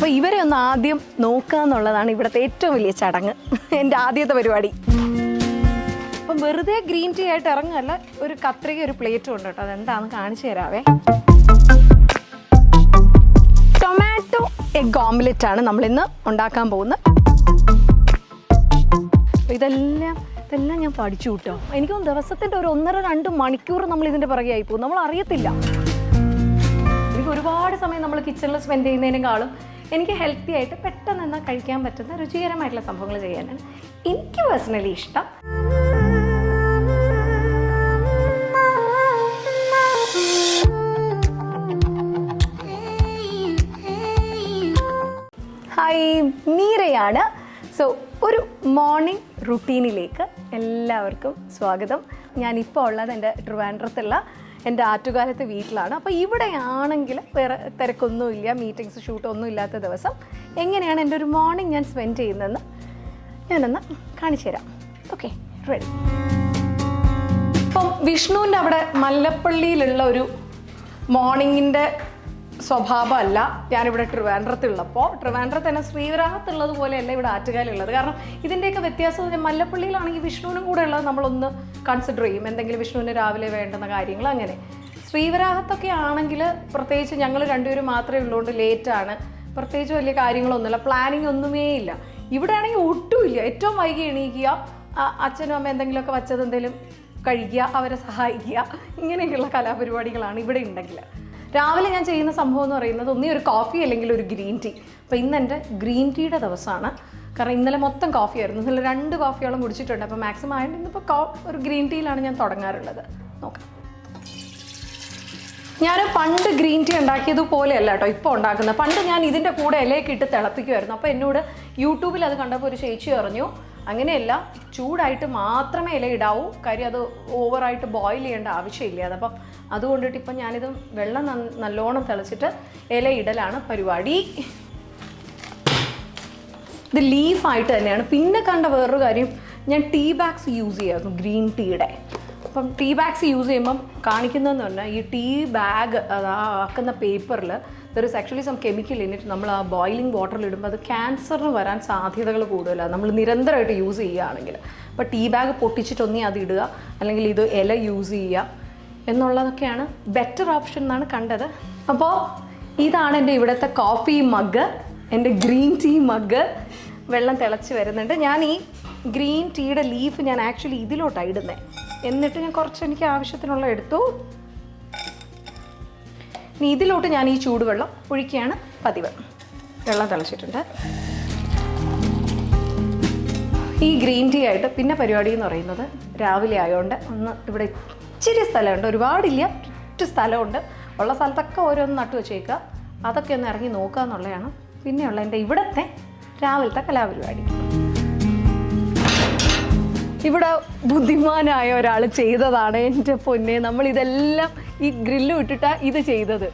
അപ്പോൾ ഇവരെ ഒന്ന് ആദ്യം നോക്കാന്നുള്ളതാണ് ഇവിടുത്തെ ഏറ്റവും വലിയ ചടങ്ങ്. എന്റെ ആദ്യത്തെ പരിപാടി. അപ്പം വെറുതെ ഗ്രീൻ ടീ ആയിട്ട് ഇറങ്ങുകയല്ല ഒരു കത്രിക ഒരു പ്ലേറ്റും ഉണ്ട് കേട്ടോ. അതെന്താണെന്ന് കാണിച്ചു തരാവേ. ടൊമാറ്റോ എഗ് ഓംലെറ്റ് ആണ് നമ്മളിന്ന് ഉണ്ടാക്കാൻ പോകുന്നത്. ഇതെല്ലാം ഇതെല്ലാം ഞാൻ പഠിച്ചു കിട്ടോ. എനിക്ക് ദിവസത്തിന്റെ ഒരു ഒന്നര രണ്ട് മണിക്കൂർ നമ്മൾ ഇതിന്റെ പുറകെ ആയി പോകും. നമ്മൾ അറിയത്തില്ല എനിക്ക് ഒരുപാട് സമയം നമ്മൾ കിച്ചണിൽ സ്പെൻഡ് ചെയ്യുന്നതിനേക്കാളും എനിക്ക് ഹെൽത്തി ആയിട്ട് പെട്ടെന്ന് എന്നാൽ കഴിക്കാൻ പറ്റുന്ന രുചികരമായിട്ടുള്ള സംഭവങ്ങൾ ചെയ്യാനാണ്. എനിക്ക് പേഴ്സണലി ഇഷ്ടം. ഹായ് മീരയാണ്. സോ ഒരു മോർണിംഗ് റുട്ടീനിലേക്ക് എല്ലാവർക്കും സ്വാഗതം. ഞാനിപ്പോൾ ഉള്ളത് എന്റെ ട്രിവാൻഡ്രത്തുള്ള എന്റെ ആറ്റുകാലത്ത് വീട്ടിലാണ്. അപ്പോൾ ഇവിടെയാണെങ്കിൽ വേറെ തിരക്കൊന്നുമില്ല മീറ്റിങ്സ് ഷൂട്ടൊന്നും ഇല്ലാത്ത ദിവസം. എങ്ങനെയാണ് എന്റെ ഒരു മോർണിംഗ് ഞാൻ സ്പെൻഡ് ചെയ്യുന്നതെന്ന് ഞാനൊന്ന് കാണിച്ചു തരാം. ഓക്കെ റെഡി ഇപ്പം വിഷ്ണുവിന്റെ അവിടെ മല്ലപ്പള്ളിയിലുള്ള ഒരു മോർണിംഗിന്റെ സ്വഭാവമല്ല. ഞാനിവിടെ ട്രിവാൻഡ്രത്തുള്ളപ്പോൾ ട്രിവാൻഡ്രത്ത് തന്നെ ശ്രീവരാഹത്തുള്ളത് പോലെയല്ല ഇവിടെ ആറ്റുകാലുള്ളത് കാരണം ഇതിന്റെയൊക്കെ വ്യത്യാസം മല്ലപ്പള്ളിയിലാണെങ്കിൽ വിഷ്ണുവിനും കൂടെ ഉള്ളത് നമ്മളൊന്ന് കൺസിഡർ ചെയ്യും. എന്തെങ്കിലും വിഷ്ണുവിന് രാവിലെ വേണ്ടുന്ന കാര്യങ്ങൾ അങ്ങനെ. ശ്രീവരാഹത്തൊക്കെ ആണെങ്കിൽ പ്രത്യേകിച്ച് ഞങ്ങൾ രണ്ടുപേരും മാത്രമേ ഉള്ളതുകൊണ്ട് ലേറ്റാണ്. പ്രത്യേകിച്ച് വലിയ കാര്യങ്ങളൊന്നുമില്ല. പ്ലാനിങ് ഒന്നുമേ ഇല്ല. ഇവിടെ ആണെങ്കിൽ ഒട്ടുമില്ല ഏറ്റവും വൈകി എണീക്കുക അച്ഛനും അമ്മ എന്തെങ്കിലുമൊക്കെ വച്ചത് എന്തെങ്കിലും കഴിക്കുക അവരെ സഹായിക്കുക ഇങ്ങനെയൊക്കെയുള്ള കലാപരിപാടികളാണ് ഇവിടെ ഉണ്ടെങ്കിൽ. രാവിലെ ഞാൻ ചെയ്യുന്ന സംഭവം എന്ന് പറയുന്നത് ഒന്നീ ഒരു കോഫി അല്ലെങ്കിൽ ഒരു ഗ്രീൻ ടീ അപ്പോൾ ഇന്ന് എന്റെ ഗ്രീൻ ടീയുടെ ദിവസമാണ്. കാരണം ഇന്നലെ മൊത്തം കോഫി ആയിരുന്നു. ഇന്നലെ രണ്ട് കോഫിയോളം കുടിച്ചിട്ടുണ്ട്. അപ്പോൾ മാക്സിമം ആയിട്ട് ഇന്നിപ്പോൾ ഒരു ഗ്രീൻ ടീയിലാണ് ഞാൻ തുടങ്ങാറുള്ളത്. നോക്കാം. ഞാൻ പണ്ട് ഗ്രീൻ ടീ ഉണ്ടാക്കിയതുപോലെയല്ല കേട്ടോ ഇപ്പോൾ ഉണ്ടാക്കുന്നത്. പണ്ട് ഞാൻ ഇതിന്റെ കൂടെ ഇലയൊക്കെ ഇട്ട് തിളപ്പിക്കുമായിരുന്നു അപ്പോൾ എന്നോട് യൂട്യൂബിൽ അത് കണ്ടപ്പോൾ ഒരു ചേച്ചി പറഞ്ഞു അങ്ങനെയല്ല ചൂടായിട്ട് മാത്രമേ ഇല ഇടാവൂ. കാര്യം അത് ഓവറായിട്ട് ബോയിൽ ചെയ്യേണ്ട ആവശ്യമില്ല. അതപ്പം അതുകൊണ്ടിട്ട് ഇപ്പം ഞാനിത് വെള്ളം നല്ലോണം തിളച്ചിട്ട് ഇല ഇടലാണ് പരിപാടി. ഇത് ലീഫായിട്ട് തന്നെയാണ്. പിന്നെ കണ്ട വേറൊരു കാര്യം ഞാൻ ടീ ബാഗ്സ് യൂസ് ചെയ്യായിരുന്നു ഗ്രീൻ ടീയുടെ അപ്പം ടീ ബാഗ്സ് യൂസ് ചെയ്യുമ്പം കാണിക്കുന്നതെന്ന് പറഞ്ഞാൽ ഈ ടീ ബാഗ് അതാക്കുന്ന പേപ്പറിൽ there is actually some chemical in it നമ്മൾ ആ ബോയിലിംഗ് വാട്ടറിൽ ഇടുമ്പോൾ അത് ക്യാൻസറിന് വരാൻ സാധ്യതകൾ കൂടുതലാണ് നമ്മൾ നിരന്തരമായിട്ട് യൂസ് ചെയ്യുകയാണെങ്കിൽ. അപ്പോൾ ടീ ബാഗ് പൊട്ടിച്ചിട്ടൊന്നേ അത് ഇടുക. അല്ലെങ്കിൽ ഇത് ഇല യൂസ് ചെയ്യുക എന്നുള്ളതൊക്കെയാണ് ബെറ്റർ ഓപ്ഷൻ എന്നാണ് കണ്ടത്. അപ്പോൾ ഇതാണ് എന്റെ ഇവിടുത്തെ കോഫി മഗ് എന്റെ ഗ്രീൻ ടീ മഗ് വെള്ളം തിളച്ച് വരുന്നുണ്ട്. ഞാൻ ഈ ഗ്രീൻ ടീയുടെ ലീഫ് ഞാൻ ആക്ച്വലി ഇതിലോട്ടാണ് ഇടുന്നത് എന്നിട്ട് ഞാൻ കുറച്ച് എനിക്ക് ആവശ്യത്തിനുള്ള എടുത്തു. ഇനി ഇതിലോട്ട് ഞാൻ ഈ ചൂടുവെള്ളം ഒഴിക്കുകയാണ് പതിവ്. വെള്ളം തിളച്ചിട്ടുണ്ട്. ഈ ഗ്രീൻ ടീ ആയിട്ട് പിന്നെ പരിപാടി എന്ന് പറയുന്നത് രാവിലെ ആയതുകൊണ്ട് ഒന്ന് ഇവിടെ ഇച്ചിരി സ്ഥലമുണ്ട്. ഒരുപാടില്ല ഒറ്റ സ്ഥലമുണ്ട്. ഉള്ള സ്ഥലത്തൊക്കെ ഓരോന്ന് നട്ടു വെച്ചേക്കുക. അതൊക്കെ ഒന്ന് ഇറങ്ങി നോക്കുക എന്നുള്ളതാണ്. പിന്നെയുള്ള എന്റെ ഇവിടുത്തെ രാവിലത്തെ കലാപരിപാടി. ഇവിടെ ബുദ്ധിമാനായ ഒരാൾ ചെയ്തതാണ് എന്റെ പൊന്നെ. നമ്മൾ ഇതെല്ലാം ഈ ഗ്രില്ല് വിട്ടിട്ടാ ഇത് ചെയ്തത്.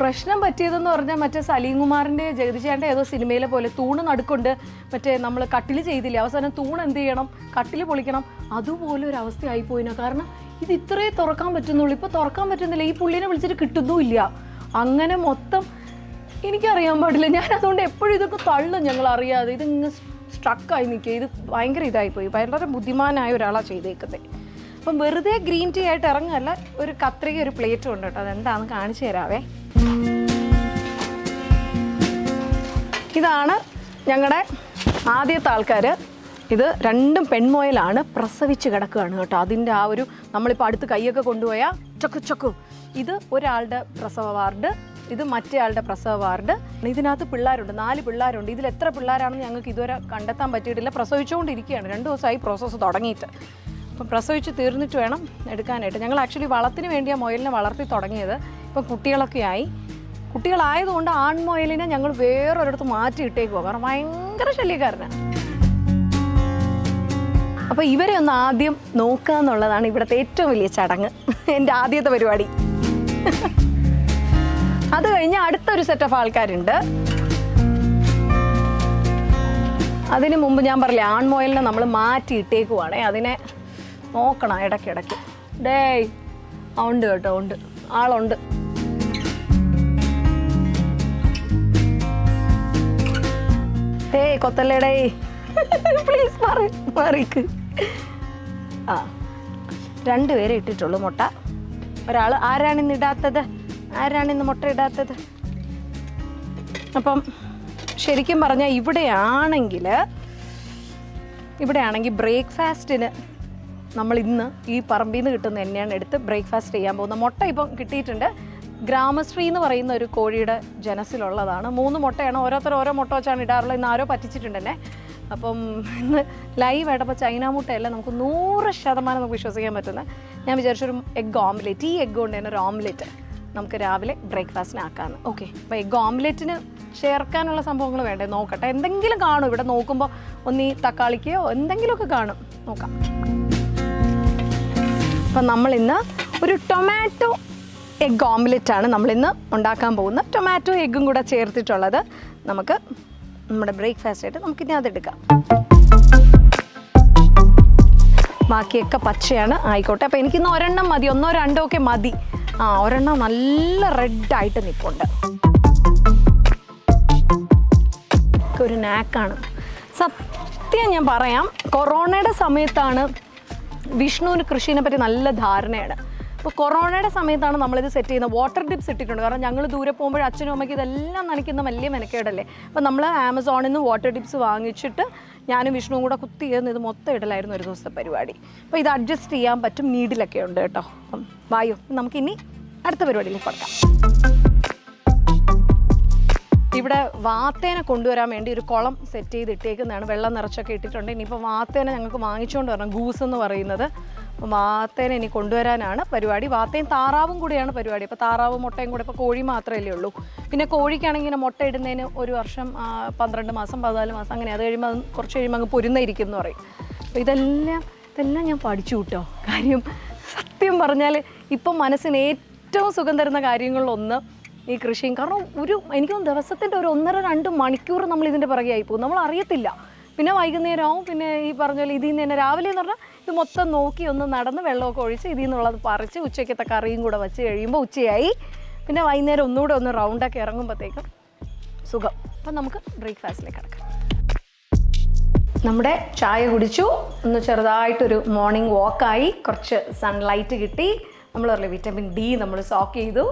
പ്രശ്നം പറ്റിയതെന്ന് പറഞ്ഞാൽ മറ്റേ സലീം കുമാറിന്റെ ജഗതിചേട്ടന്റെ ഏതോ സിനിമയിലെ പോലെ തൂണ് നടുക്കൊണ്ട്. മറ്റേ നമ്മൾ കട്ടിൽ ചെയ്തില്ലേ അവസാനം തൂണ് എന്ത് ചെയ്യണം? കട്ടിൽ പൊളിക്കണം. അതുപോലെ ഒരു അവസ്ഥയായി കാരണം ഇത് ഇത്രേ തുറക്കാൻ പറ്റുന്നുള്ളൂ. ഇപ്പോൾ തുറക്കാൻ പറ്റുന്നില്ല. ഈ പുള്ളിനെ വിളിച്ചിട്ട് കിട്ടുന്നുമില്ല അങ്ങനെ മൊത്തം എനിക്കറിയാൻ പാടില്ല. ഞാൻ അതുകൊണ്ട് എപ്പോഴും ഇതൊക്കെ തള്ളും ഞങ്ങൾ അറിയാതെ ഇത് ഇങ്ങനെ സ്ട്രക്കായി നിൽക്കുക. ഇത് ഭയങ്കര ഇതായിപ്പോയി വളരെ ബുദ്ധിമാനായ ഒരാളാണ് ചെയ്തേക്കുന്നത് അപ്പം വെറുതെ ഗ്രീൻ ടീ ആയിട്ട് ഇറങ്ങുകയല്ല ഒരു കത്രിക ഒരു പ്ലേറ്റും ഉണ്ട് കേട്ടോ. അതെന്താണെന്ന് കാണിച്ചു തരാവേ. ഇതാണ് ഞങ്ങളുടെ ആദ്യത്തെ ആൾക്കാർ ഇത് രണ്ടും പെൺമോയലാണ് പ്രസവിച്ച് കിടക്കുകയാണ് കേട്ടോ. അതിന്റെ ആ ഒരു നമ്മളിപ്പോൾ അടുത്ത് കൈയൊക്കെ കൊണ്ടുപോയാൽ ചൊക്കു ചൊക്കു. ഇത് ഒരാളുടെ പ്രസവ വാർഡ്. ഇത് മറ്റേ ആളുടെ പ്രസവ വാർഡ്. ഇതിനകത്ത് പിള്ളേരുണ്ട്. നാല് പിള്ളേരുണ്ട്. ഇതിൽ എത്ര പിള്ളേരാണെന്ന് ഞങ്ങൾക്ക് ഇതുവരെ കണ്ടെത്താൻ പറ്റിയിട്ടില്ല. പ്രസവിച്ചുകൊണ്ടിരിക്കുകയാണ്. രണ്ട് ദിവസമായി പ്രോസസ്സ് തുടങ്ങിയിട്ട്. അപ്പം പ്രസവിച്ച് തീർന്നിട്ട് വേണം എടുക്കാനായിട്ട്. ഞങ്ങൾ ആക്ച്വലി വളത്തിന് വേണ്ടിയാണ് മൊയലിനെ വളർത്തി തുടങ്ങിയത്. ഇപ്പം കുട്ടികളൊക്കെ ആയി. കുട്ടികളായതുകൊണ്ട് ആൺമുയലിനെ ഞങ്ങൾ വേറൊരിടത്ത് മാറ്റി ഇട്ടേക്കുവാ കാരണം ഭയങ്കര ശല്യക്കാരനാണ് അപ്പോൾ ഇവരെ ഒന്ന് ആദ്യം നോക്കുക എന്നുള്ളതാണ് ഇവിടുത്തെ ഏറ്റവും വലിയ ചടങ്ങ്. എന്റെ ആദ്യത്തെ പരിപാടി. അത് കഴിഞ്ഞ് അടുത്തൊരു സെറ്റ് ഓഫ് ആൾക്കാരുണ്ട്. അതിന് മുമ്പ് ഞാൻ പറഞ്ഞില്ലേ ആൺമോയലിനെ നമ്മൾ മാറ്റി ഇട്ടേക്കുവാണേ. അതിനെ നോക്കണം ഇടയ്ക്കിടയ്ക്ക്. ഡേയ് ഉണ്ട് കേട്ടോ ഉണ്ട്. ആളുണ്ട്. കൊത്തല്ലേടേ പ്ലീസ് മാറി മാറിക്ക്. ആ രണ്ടുപേരെ ഇട്ടിട്ടുള്ളൂ മുട്ട. ഒരാൾ ആരാണിന്ന് ഇടാത്തത്? ആരാണിന്ന് മുട്ട ഇടാത്തത്? അപ്പം ശരിക്കും പറഞ്ഞാൽ ഇവിടെയാണെങ്കിൽ ഇവിടെയാണെങ്കിൽ ബ്രേക്ക്ഫാസ്റ്റിന് നമ്മൾ ഇന്ന് ഈ പറമ്പിൽ നിന്ന് കിട്ടുന്ന എണ്ണയാണ് എടുത്ത് ബ്രേക്ക്ഫാസ്റ്റ് ചെയ്യാൻ പോകുന്നത്. മുട്ട ഇപ്പം കിട്ടിയിട്ടുണ്ട്. ഗ്രാമശ്രീ എന്ന് പറയുന്ന ഒരു കോഴിയുടെ ജനസിലുള്ളതാണ്. മൂന്ന് മുട്ടയാണ് ഓരോരുത്തർ ഓരോ മുട്ട വെച്ചാണ് ഇടാറുള്ളത്. ഇന്ന് ആരോ പറ്റിച്ചിട്ടുണ്ട് തന്നെ അപ്പം ഇന്ന് ലൈവ് ആയിട്ടപ്പോൾ ചൈന മുട്ടയല്ല നമുക്ക് നൂറ് ശതമാനം നമുക്ക് വിശ്വസിക്കാൻ പറ്റുന്നത്. ഞാൻ വിചാരിച്ചൊരു എഗ് ഓംലെറ്റ് ഈ എഗ് കൊണ്ട് തന്നെ ഒരു ഓംലെറ്റ് നമുക്ക് രാവിലെ ബ്രേക്ക്ഫാസ്റ്റിന് ആക്കാമെന്ന് ഓക്കെ. അപ്പോൾ എഗ് ഓംലെറ്റിന് ചേർക്കാനുള്ള സംഭവങ്ങൾ വേണ്ടേ? നോക്കട്ടെ. എന്തെങ്കിലും കാണും ഇവിടെ നോക്കുമ്പോൾ ഒന്ന് ഈ തക്കാളിക്കയോ എന്തെങ്കിലുമൊക്കെ കാണും. നോക്കാം. അപ്പം നമ്മളിന്ന് ഒരു ടൊമാറ്റോ എഗ് ഓംലെറ്റ് ആണ് നമ്മളിന്ന് ഉണ്ടാക്കാൻ പോകുന്ന ടൊമാറ്റോ എഗ്ഗും കൂടെ ചേർത്തിട്ടുള്ളത് നമുക്ക് നമ്മുടെ ബ്രേക്ക്ഫാസ്റ്റ് ആയിട്ട് നമുക്കിനി അതെടുക്കാം. ബാക്കിയൊക്കെ പച്ചയാണ്. ആയിക്കോട്ടെ. അപ്പോൾ എനിക്കിന്ന് ഒരെണ്ണം മതി. ഒന്നോ രണ്ടോ ഒക്കെ മതി. ആ ഒരെണ്ണം നല്ല റെഡായിട്ട് നിൽപ്പുണ്ട് ഒരു നാക്കാണ് സത്യം ഞാൻ പറയാം കൊറോണയുടെ സമയത്താണ് വിഷ്ണുവിന് കൃഷിനെ പറ്റി നല്ല ധാരണയാണ്. അപ്പോൾ കൊറോണയുടെ സമയത്താണ് നമ്മളിത് സെറ്റ് ചെയ്യുന്നത്. വാട്ടർ ഡിപ്പ് ഇട്ടിട്ടുണ്ട്. കാരണം ഞങ്ങൾ ദൂരെ പോകുമ്പോൾ അച്ഛനും അമ്മയ്ക്ക് ഇതെല്ലാം നനയ്ക്കുന്ന വലിയ മെനക്കേടല്ലേ. അപ്പോൾ നമ്മൾ ആമസോണിൽ നിന്ന് വാട്ടർ ഡിപ്സ് വാങ്ങിച്ചിട്ട് ഞാനും വിഷ്ണുവും കൂടെ കുത്തി ചെയ്യുന്ന ഇത് മൊത്തം ഇടലായിരുന്നു ഒരു ദിവസത്തെ പരിപാടി. അപ്പോൾ ഇത് അഡ്ജസ്റ്റ് ചെയ്യാൻ പറ്റും. നീഡിലൊക്കെ ഉണ്ട് കേട്ടോ. അപ്പം വായു. നമുക്കിനി അടുത്ത പരിപാടിയിലേക്ക് കൊടുക്കാം ഇവിടെ വാത്തേനെ കൊണ്ടുവരാൻ വേണ്ടി ഒരു കുളം സെറ്റ് ചെയ്ത് ഇട്ടേക്കുന്നതാണ് വെള്ളം നിറച്ചൊക്കെ ഇട്ടിട്ടുണ്ട്. ഇനിയിപ്പോൾ വാത്തേനെ ഞങ്ങൾക്ക് വാങ്ങിച്ചുകൊണ്ട് വരണം. ഗൂസ് എന്ന് പറയുന്നത്. അപ്പോൾ മാത്തേനെ ഇനി കൊണ്ടുവരാനാണ് പരിപാടി. വാത്തയും താറാവും കൂടിയാണ് പരിപാടി. അപ്പോൾ താറാവും മുട്ടയും കൂടെ ഇപ്പോൾ കോഴി മാത്രമല്ലേ ഉള്ളൂ. പിന്നെ കോഴിക്കാണെങ്കിൽ ഇങ്ങനെ മുട്ട ഇടുന്നതിന് ഒരു വർഷം പന്ത്രണ്ട് മാസം പതിനാല് മാസം അങ്ങനെ അത് കഴിയുമ്പോൾ കുറച്ച് കഴിയുമ്പോൾ അങ്ങ് പൊരുന്നയിരിക്കും എന്ന് പറയും. അപ്പോൾ ഇതെല്ലാം ഇതെല്ലാം ഞാൻ പഠിച്ചു കിട്ടോ. കാര്യം സത്യം പറഞ്ഞാൽ ഇപ്പം മനസ്സിന് ഏറ്റവും സുഖം തരുന്ന കാര്യങ്ങളിലൊന്ന് ഈ കൃഷിയും. കാരണം ഒരു എനിക്ക് ദിവസത്തിന്റെ ഒരു ഒന്നര രണ്ട് മണിക്കൂർ നമ്മൾ ഇതിന്റെ പിറകെ ആയി പോകും. നമ്മൾ അറിയത്തില്ല പിന്നെ വൈകുന്നേരമാവും. പിന്നെ ഈ പറഞ്ഞ പോലെ ഇതിൽ നിന്ന് തന്നെ രാവിലെ എന്ന് പറഞ്ഞാൽ ഇത് മൊത്തം നോക്കി ഒന്ന് നടന്ന് വെള്ളമൊക്കെ ഒഴിച്ച് ഇതിൽ നിന്നുള്ളത് പറിച്ച് ഉച്ചയ്ക്കത്തെ കറിയും കൂടെ വെച്ച് കഴിയുമ്പോൾ ഉച്ചയായി. പിന്നെ വൈകുന്നേരം ഒന്നുകൂടെ ഒന്ന് റൗണ്ടൊക്കെ ഇറങ്ങുമ്പോഴത്തേക്കും സുഖം. അപ്പം നമുക്ക് ബ്രേക്ക്ഫാസ്റ്റിലേക്ക് കിടക്കാം. നമ്മുടെ ചായ കുടിച്ചു. ഒന്ന് ചെറുതായിട്ടൊരു മോർണിംഗ് വാക്കായി കുറച്ച് സൺലൈറ്റ് കിട്ടി. നമ്മൾ പറഞ്ഞു വിറ്റമിൻ ഡി നമ്മൾ സോക്ക് ചെയ്തു.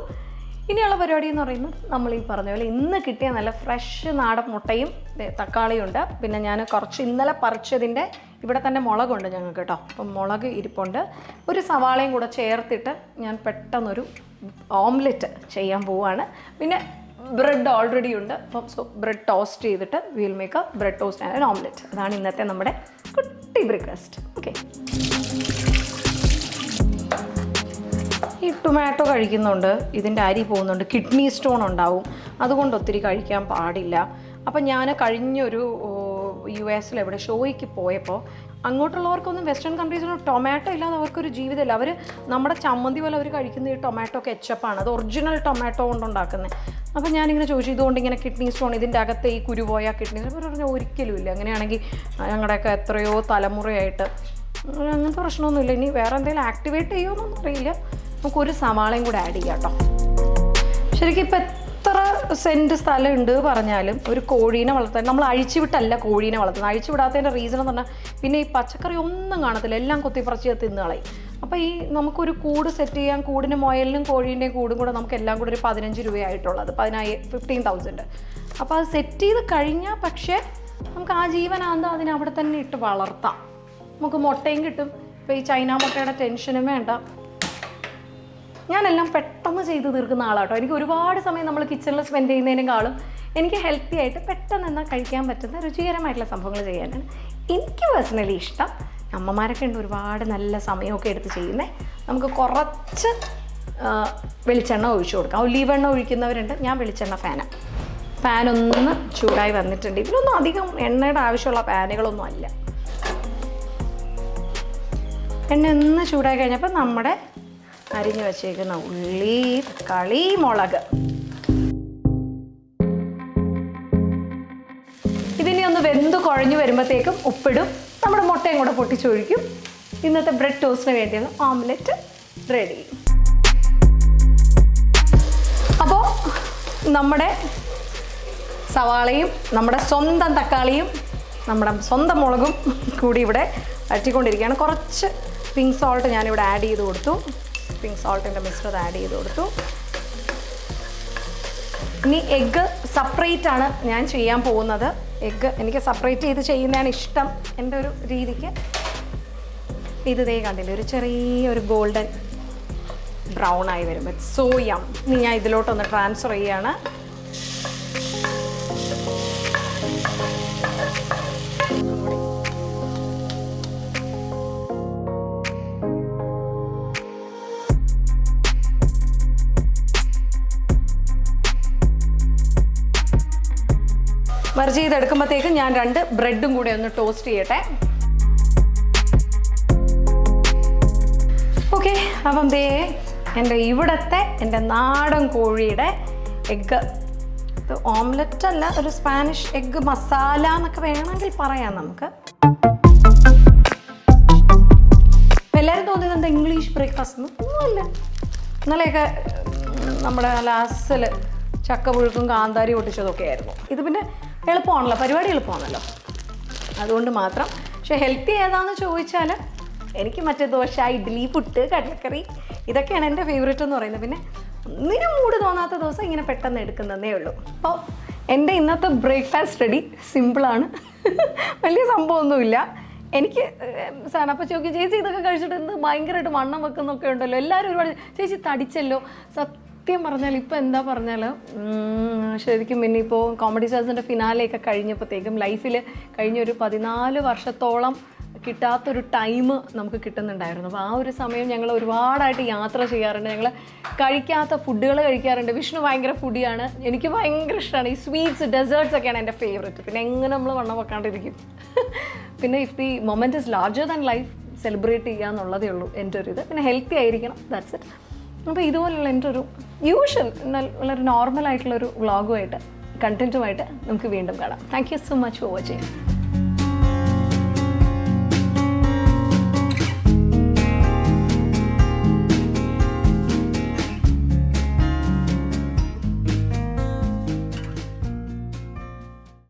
ഇനിയുള്ള പരിപാടി എന്ന് പറയുന്നത് നമ്മൾ ഈ പറഞ്ഞ പോലെ ഇന്ന് കിട്ടിയ നല്ല ഫ്രഷ് നാടൻ മുട്ടയും ദേ തക്കാളിയും ഉണ്ട്. പിന്നെ ഞാൻ കുറച്ച് ഇന്നലെ പറിച്ചതിന്റെ ഇവിടെ തന്നെ മുളകുണ്ട് ഞങ്ങൾക്ക് കേട്ടോ. അപ്പം മുളക് ഇരിപ്പുണ്ട്. ഒരു സവാളയും കൂടെ ചേർത്തിട്ട് ഞാൻ പെട്ടെന്നൊരു ഓംലെറ്റ് ചെയ്യാൻ പോവുകയാണ് പിന്നെ ബ്രെഡ് ഓൾറെഡി ഉണ്ട്. അപ്പം സോ ബ്രെഡ് ടോസ്റ്റ് ചെയ്തിട്ട് will make bread toast and omelette അതാണ് ഇന്നത്തെ നമ്മുടെ കുട്ടി ബ്രേക്ക്ഫാസ്റ്റ് ഓക്കെ ഈ ടൊമാറ്റോ കഴിക്കുന്നുണ്ട്. ഇതിന്റെ അരി പോകുന്നുണ്ട്. കിഡ്നി സ്റ്റോൺ ഉണ്ടാവും. അതുകൊണ്ട് ഒത്തിരി കഴിക്കാൻ പാടില്ല. അപ്പം ഞാൻ കഴിഞ്ഞൊരു യു എസിൽ എവിടെ ഷോയ്ക്ക് പോയപ്പോൾ അങ്ങോട്ടുള്ളവർക്കൊന്നും വെസ്റ്റേൺ കൺട്രീസിലും ടൊമാറ്റോ ഇല്ലാതെ അവർക്കൊരു ജീവിതമില്ല. അവർ നമ്മുടെ ചമ്മന്തി പോലെ അവർ കഴിക്കുന്ന ഈ ടൊമാറ്റോ കെച്ചപ്പാണ്. അത് ഒറിജിനൽ ടൊമാറ്റോ കൊണ്ടുണ്ടാക്കുന്നത്. അപ്പോൾ ഞാനിങ്ങനെ ചോദിച്ചു ഇതുകൊണ്ട് ഇങ്ങനെ കിഡ്നി സ്റ്റോൺ ഇതിന്റെ അകത്തെ ഈ കുരുപോയ കിഡ്നി സ്റ്റോൺ? അവർ പറഞ്ഞാൽ ഒരിക്കലും ഇല്ല. അങ്ങനെയാണെങ്കിൽ ഞങ്ങളുടെയൊക്കെ എത്രയോ തലമുറയായിട്ട് അങ്ങനത്തെ പ്രശ്നമൊന്നുമില്ല. ഇനി വേറെ എന്തെങ്കിലും ആക്ടിവേറ്റ് ചെയ്യുമോ എന്നൊന്നും അറിയില്ല. നമുക്കൊരു സവാളയും കൂടെ ആഡ് ചെയ്യാം കേട്ടോ. ശരിക്കും ഇപ്പം എത്ര സെന്റ് സ്ഥലമുണ്ട് പറഞ്ഞാലും ഒരു കോഴീനെ വളർത്താൻ നമ്മൾ അഴിച്ചുവിട്ടല്ല കോഴീനെ വളർത്തുന്നത്. അഴിച്ചുവിടാത്തതിന്റെ റീസൺ എന്ന് പറഞ്ഞാൽ പിന്നെ ഈ പച്ചക്കറി ഒന്നും കാണത്തില്ല. എല്ലാം കൊത്തിപ്പറിച്ച് തിന്ന് കളയും. അപ്പോൾ ഈ നമുക്കൊരു കൂട് സെറ്റ് ചെയ്യാൻ കൂടിന് മുയലിനും കോഴീന്റെയും കൂടും കൂടെ നമുക്ക് എല്ലാം കൂടെ ഒരു പതിനഞ്ച് രൂപയായിട്ടുള്ളത് പതിനായി ഫിഫ്റ്റീൻ തൗസൻഡ് അപ്പോൾ അത് സെറ്റ് ചെയ്ത് കഴിഞ്ഞാൽ പക്ഷേ നമുക്ക് ആ ജീവനാന്തം അതിനെ അവിടെ തന്നെ ഇട്ട് വളർത്താം. നമുക്ക് മുട്ടയും കിട്ടും. ഇപ്പോൾ ഈ ചൈന മുട്ടയുടെ ടെൻഷനും വേണ്ട. ഞാനെല്ലാം പെട്ടെന്ന് ചെയ്ത് തീർക്കുന്ന ആളാട്ടോ. എനിക്ക് ഒരുപാട് സമയം നമ്മൾ കിച്ചണിൽ സ്പെൻഡ് ചെയ്യുന്നതിനേക്കാളും എനിക്ക് ഹെൽത്തി ആയിട്ട് പെട്ടെന്ന് എന്നാൽ കഴിക്കാൻ പറ്റുന്ന രുചികരമായിട്ടുള്ള സംഭവങ്ങൾ ചെയ്യാനാണ് എനിക്ക് പേഴ്സണലി ഇഷ്ടം. അമ്മമാരൊക്കെ ഉണ്ട് ഒരുപാട് നല്ല സമയമൊക്കെ എടുത്ത് ചെയ്യുന്നത് നമുക്ക് കുറച്ച് വെളിച്ചെണ്ണ ഒഴിച്ചു കൊടുക്കാം. ഒലീവ് ഒഴിക്കുന്നവരുണ്ട്. ഞാൻ വെളിച്ചെണ്ണ ഫാനാണ് ഫാനൊന്ന് ചൂടായി വന്നിട്ടുണ്ട്. ഇതിലൊന്നും അധികം എണ്ണയുടെ ആവശ്യമുള്ള പാനുകളൊന്നും അല്ല. എണ്ണ ഒന്ന് ചൂടായി കഴിഞ്ഞപ്പോൾ നമ്മുടെ അരിഞ്ഞു വച്ചേക്കുന്ന ഉള്ളി തക്കാളി മുളക്. ഇതിനെ ഒന്ന് വെന്ത് കുഴഞ്ഞു വരുമ്പോഴത്തേക്കും ഉപ്പിടും. നമ്മുടെ മുട്ടയും കൂടെ പൊട്ടിച്ചൊഴിക്കും. ഇന്നത്തെ ബ്രെഡ് ടോസ്റ്റിന് വേണ്ടിയുള്ള ഓംലെറ്റ് റെഡി. അപ്പോൾ നമ്മുടെ സവാളയും നമ്മുടെ സ്വന്തം തക്കാളിയും നമ്മുടെ സ്വന്തം മുളകും കൂടി ഇവിടെ വറ്റിക്കൊണ്ടിരിക്കുകയാണ്. കുറച്ച് പിങ്ക് സോൾട്ട് ഞാനിവിടെ ആഡ് ചെയ്ത് കൊടുത്തു. പിങ്ക് സോൾട്ടിന്റെ മിശ്രിതം ആഡ് ചെയ്ത് കൊടുത്തു. ഇനി എഗ്ഗ് സെപ്പറേറ്റ് ആണ് ഞാൻ ചെയ്യാൻ പോകുന്നത്. എഗ്ഗ് എനിക്ക് സെപ്പറേറ്റ് ചെയ്ത് ചെയ്യുന്നതാണ് ഇഷ്ടം എന്റെ ഒരു രീതിക്ക്. ഇത് ദേ കണ്ടില്ല ഒരു ചെറിയൊരു ഗോൾഡൻ ബ്രൗൺ ആയി വരും. ഇറ്റ്സ് സോ യം ഇനി ഞാൻ ഇതിലോട്ടൊന്ന് ട്രാൻസ്ഫർ ചെയ്യാണ്. മെർജ് ചെയ്തെടുക്കുമ്പോഴത്തേക്ക് ഞാൻ രണ്ട് ബ്രെഡും കൂടെ ഒന്ന് ടോസ്റ്റ് ചെയ്യട്ടെ. ഓക്കെ അപ്പം ദേ എന്റെ ഇവിടുത്തെ എന്റെ നാടൻ കോഴിയുടെ എഗ്ഗ്. ഇത് ഓംലെറ്റ് അല്ല ഒരു സ്പാനിഷ് എഗ്ഗ് മസാല എന്നൊക്കെ വേണമെങ്കിൽ പറയാം നമുക്ക്. എല്ലാവരും തോന്നിയത് എന്താ ഇംഗ്ലീഷ് ബ്രേക്ക്ഫാസ്റ്റ് ഒന്നുമില്ല. ഇന്നലെയൊക്കെ നമ്മുടെ ലാസ്റ്റിൽ ചക്ക പുഴുക്കും കാന്താരി പൊട്ടിച്ചതൊക്കെ ആയിരുന്നു ഇത് പിന്നെ എളുപ്പമാണല്ലോ പരിപാടി എളുപ്പമാണല്ലോ. അതുകൊണ്ട് മാത്രം. പക്ഷെ ഹെൽത്തി ഏതാണെന്ന് ചോദിച്ചാൽ എനിക്ക് മറ്റേ ദോശ ഇഡ്ഡലി പുട്ട് കടലക്കറി ഇതൊക്കെയാണ് എന്റെ ഫേവറേറ്റ് എന്ന് പറയുന്നത്. പിന്നെ ഒന്നിനും മൂട് തോന്നാത്ത ദിവസം ഇങ്ങനെ പെട്ടെന്ന് എടുക്കുന്നതേ ഉള്ളൂ. അപ്പോൾ എന്റെ ഇന്നത്തെ ബ്രേക്ക്ഫാസ്റ്റ് റെഡി സിമ്പിളാണ് വലിയ സംഭവമൊന്നുമില്ല. എനിക്ക് സാർ അപ്പോൾ ചോദിക്കും ചേച്ചി ഇതൊക്കെ കഴിച്ചിട്ട് എന്ത് ഭയങ്കരമായിട്ട് വണ്ണം വെക്കുന്നൊക്കെ ഉണ്ടല്ലോ? എല്ലാവരും ഒരുപാട് ചേച്ചി തടിച്ചല്ലോ? സത്യം പറഞ്ഞാൽ ഇപ്പം എന്താ പറഞ്ഞാൽ ശരിക്കും പിന്നെ ഇപ്പോൾ കോമഡി സ്റ്റാർസിന്റെ ഫിനാലെയൊക്കെ കഴിഞ്ഞപ്പോഴത്തേക്കും ലൈഫിൽ കഴിഞ്ഞ ഒരു പതിനാല് വർഷത്തോളം കിട്ടാത്തൊരു ടൈം നമുക്ക് കിട്ടുന്നുണ്ടായിരുന്നു. അപ്പോൾ ആ ഒരു സമയം ഞങ്ങൾ ഒരുപാടായിട്ട് യാത്ര ചെയ്യാറുണ്ട്. ഞങ്ങൾ കഴിക്കാത്ത ഫുഡുകൾ കഴിക്കാറുണ്ട്. വിഷ്ണു ഭയങ്കര ഫുഡിയാണ് എനിക്ക് ഭയങ്കര ഇഷ്ടമാണ് ഈ സ്വീറ്റ്സ് ഡെസേർട്സ് ഒക്കെയാണ് എന്റെ ഫേവറേറ്റ് പിന്നെ എങ്ങനെ നമ്മൾ വണ്ണം വെക്കാണ്ടിരിക്കും. പിന്നെ if the moment is larger than life celebrate ചെയ്യുക എന്നുള്ളതേ ഉള്ളൂ. എന്റെ ഒരു ഇത്. പിന്നെ ഹെൽത്തി ആയിരിക്കണം. ദാറ്റ്സ് ഇറ്റ് അപ്പോൾ ഇതുപോലുള്ള എന്റെ ഒരു യൂഷ്വൽ എന്നാൽ വളരെ നോർമൽ ആയിട്ടുള്ളൊരു വ്ളോഗുമായിട്ട് കണ്ടന്റുമായിട്ട് നമുക്ക് വീണ്ടും കാണാം. Thank you so much for watching